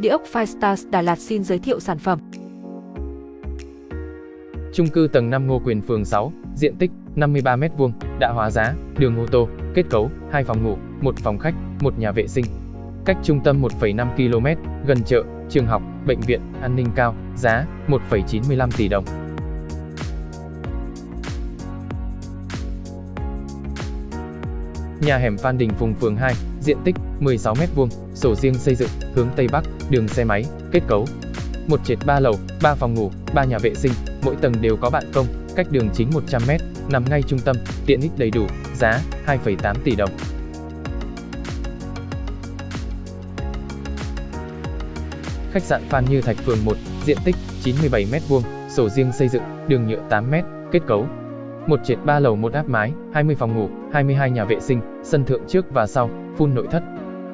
Địa ốc Firestars Đà Lạt xin giới thiệu sản phẩm. Trung cư tầng 5 Ngô Quyền phường 6, diện tích 53m2, đã hóa giá, đường ô tô, kết cấu, 2 phòng ngủ, 1 phòng khách, 1 nhà vệ sinh. Cách trung tâm 1,5 km, gần chợ, trường học, bệnh viện, an ninh cao, giá 1,95 tỷ đồng. Nhà hẻm Phan Đình Phùng phường 2, diện tích 16m2, sổ riêng xây dựng, hướng Tây Bắc, đường xe máy, kết cấu. Một trệt 3 lầu, 3 phòng ngủ, 3 nhà vệ sinh, mỗi tầng đều có bạn công, cách đường chính 100m, nằm ngay trung tâm, tiện ích đầy đủ, giá 2,8 tỷ đồng. Khách sạn Phan Như Thạch phường 1, diện tích 97m2, sổ riêng xây dựng, đường nhựa 8m, kết cấu. Một trệt 3 lầu một áp mái, 20 phòng ngủ, 22 nhà vệ sinh, sân thượng trước và sau, phun nội thất.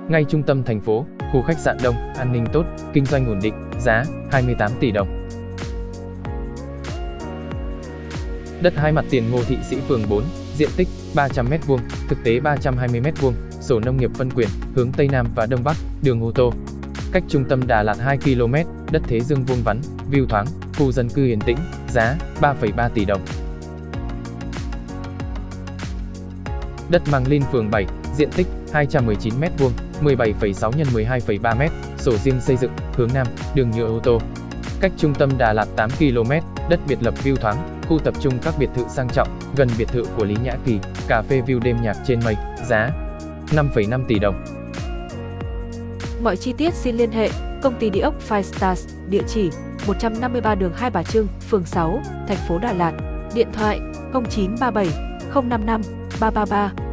Ngay trung tâm thành phố, khu khách sạn đông, an ninh tốt, kinh doanh ổn định, giá 28 tỷ đồng. Đất hai mặt tiền Ngô Thị Sĩ phường 4, diện tích 300m2, thực tế 320m2, sổ nông nghiệp phân quyền, hướng Tây Nam và Đông Bắc, đường ô tô. Cách trung tâm Đà Lạt 2 km, đất thế dương vuông vắn, view thoáng, khu dân cư yên tĩnh, giá 3,3 tỷ đồng. Đất Măng Linh phường 7, diện tích 219m2, 17,6 x 12,3m, sổ riêng xây dựng, hướng Nam, đường nhựa ô tô. Cách trung tâm Đà Lạt 8 km, đất biệt lập view thoáng, khu tập trung các biệt thự sang trọng, gần biệt thự của Lý Nhã Kỳ, cà phê view đêm nhạc trên mây, giá 5,5 tỷ đồng. Mọi chi tiết xin liên hệ công ty địa ốc Five Stars, địa chỉ 153 đường Hai Bà Trưng, phường 6, thành phố Đà Lạt, điện thoại 0937 055八八八。